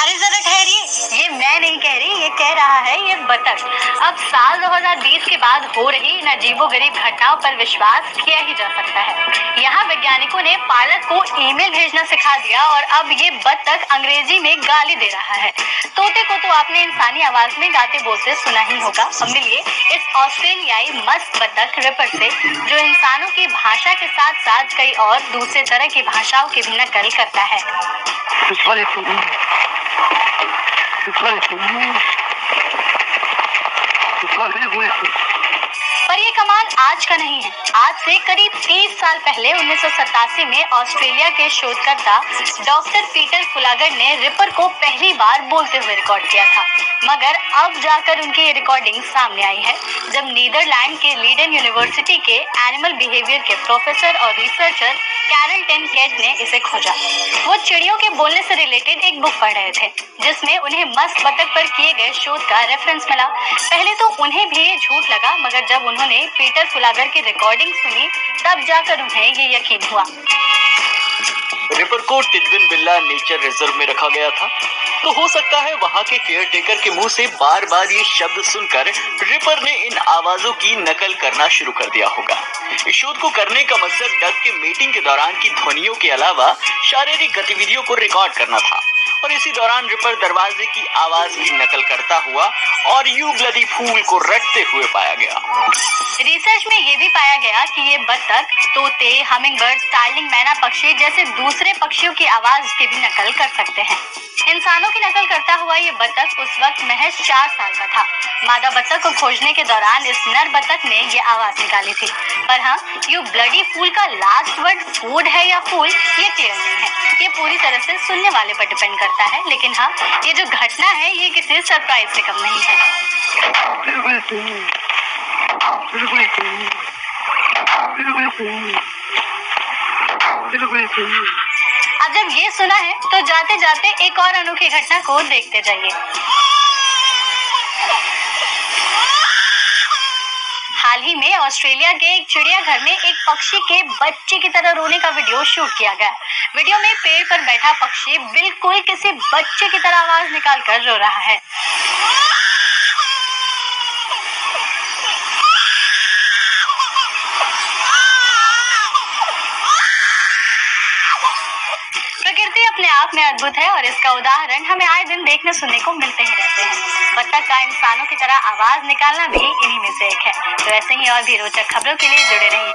अरे जरा ठहरिए। ये मैं नहीं कह रही रहा है ये बतख। अब साल 2020 के बाद हो रही इन अजीबो गरीब घटनाओं पर विश्वास किया ही जा सकता है। यहाँ वैज्ञानिकों ने पायलट को ईमेल भेजना सिखा दिया और अब ये बतख अंग्रेज़ी में गाली दे रहा है। तोते को तो आपने इंसानी आवाज़ में गाते बोलते सुना ही होगा। हम मिलिए इस ऑस्ट्रेलियाई मस्त बतख रिपर से, जो इंसानों की भाषा के साथ साथ कई और दूसरे तरह की भाषाओं की भी नकल करता है। Where was it? पर ये कमाल आज का नहीं है। आज से करीब 30 साल पहले, उन्नीस सौ सतासी में ऑस्ट्रेलिया के शोधकर्ता डॉक्टर पीटर फुलागर ने रिपर को पहली बार बोलते हुए रिकॉर्ड किया था। मगर अब जाकर उनकी रिकॉर्डिंग सामने आई है। जब नीदरलैंड के लीडन यूनिवर्सिटी के एनिमल बिहेवियर के प्रोफेसर और रिसर्चर कैरल टेन कैट ने इसे खोजा। वो चिड़ियों के बोलने से रिलेटेड एक बुक पढ़ रहे थे, जिसमें उन्हें मस्त बतख पर किए गए शोध का रेफरेंस मिला। पहले तो उन्हें भी झूठ लगा, मगर जब उन्होंने पीटर फुलागर की रिकॉर्डिंग सुनी, तब जाकर उन्हें ये यकीन हुआ। रिपर को टिडविन बिल्ला नेचर रिज़र्व में रखा गया था। तो हो सकता है वहाँ के केयर टेकर के मुँह से बार बार ये शब्द सुनकर रिपर ने इन आवाजों की नकल करना शुरू कर दिया होगा। इस शोध को करने का मकसद डक के मीटिंग के दौरान की ध्वनियों के अलावा शारीरिक गतिविधियों को रिकॉर्ड करना था। और इसी दौरान रिपर दरवाजे की आवाज़ की नकल करता हुआ और यू ब्लडी फूल को रटते हुए पाया गया। रिसर्च में ये भी पाया गया कि ये बतख तोते हमिंग बर्ड स्टार्लिंग मैना पक्षी जैसे दूसरे पक्षियों की आवाज़ की भी नकल कर सकते हैं। इंसानों की नकल करता हुआ ये बत्तख उस वक्त महज चार साल का था। मादा बत्तख को खोजने के दौरान इस नर बतख ने ये आवाज़ निकाली थी। पर हाँ यू ब्लडी फूल का लास्ट वर्ड फ़ूड है या फूल, ये क्लियर नहीं है। ये पूरी तरह से सुनने वाले पर डिपेंड करता है लेकिन हाँ ये जो घटना है ये किसी सरप्राइज़ से कम नहीं है। अब जब ये सुना है तो जाते जाते एक और अनोखी घटना को देखते जाइए। हाल ही में ऑस्ट्रेलिया के एक चिड़ियाघर में एक पक्षी के बच्चे की तरह रोने का वीडियो शूट किया गया। वीडियो में पेड़ पर बैठा पक्षी बिल्कुल किसी बच्चे की तरह आवाज़ निकाल कर रो रहा है। प्रकृति अपने आप में अद्भुत है और इसका उदाहरण हमें आए दिन देखने सुनने को मिलते ही रहते हैं। बत्तख का इंसानों की तरह आवाज़ निकालना भी इन्हीं में से एक है। तो ऐसे ही और भी रोचक खबरों के लिए जुड़े रहिए।